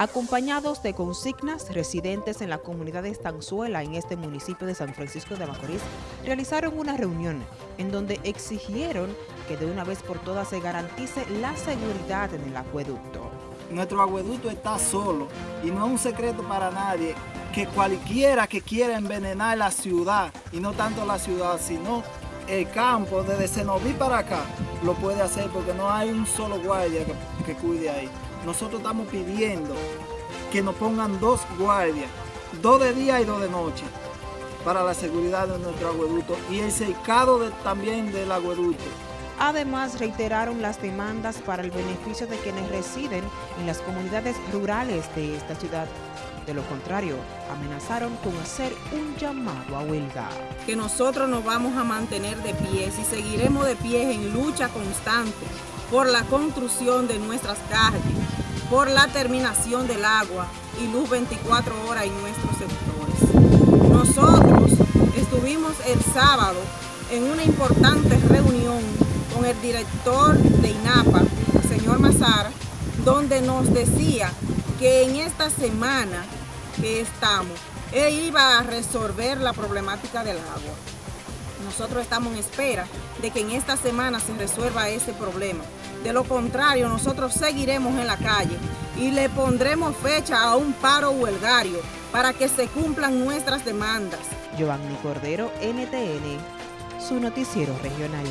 Acompañados de consignas, residentes en la comunidad de Estanzuela, en este municipio de San Francisco de Macorís, realizaron una reunión en donde exigieron que de una vez por todas se garantice la seguridad en el acueducto. Nuestro acueducto está solo y no es un secreto para nadie que cualquiera que quiera envenenar la ciudad, y no tanto la ciudad, sino el campo, desde Senoví para acá, lo puede hacer porque no hay un solo guardia que cuide ahí. Nosotros estamos pidiendo que nos pongan dos guardias, dos de día y dos de noche, para la seguridad de nuestro agueducto y el secado de, también del agueducto. Además, reiteraron las demandas para el beneficio de quienes residen en las comunidades rurales de esta ciudad. De lo contrario, amenazaron con hacer un llamado a huelga. Que nosotros nos vamos a mantener de pie y seguiremos de pie en lucha constante por la construcción de nuestras calles, por la terminación del agua y luz 24 horas en nuestros sectores. Nosotros estuvimos el sábado en una importante reunión con el director de INAPA, el señor Mazara, donde nos decía que en esta semana que estamos, él iba a resolver la problemática del agua. Nosotros estamos en espera de que en esta semana se resuelva ese problema. De lo contrario, nosotros seguiremos en la calle y le pondremos fecha a un paro huelgario para que se cumplan nuestras demandas. Giovanni Cordero, NTN, su noticiero regional.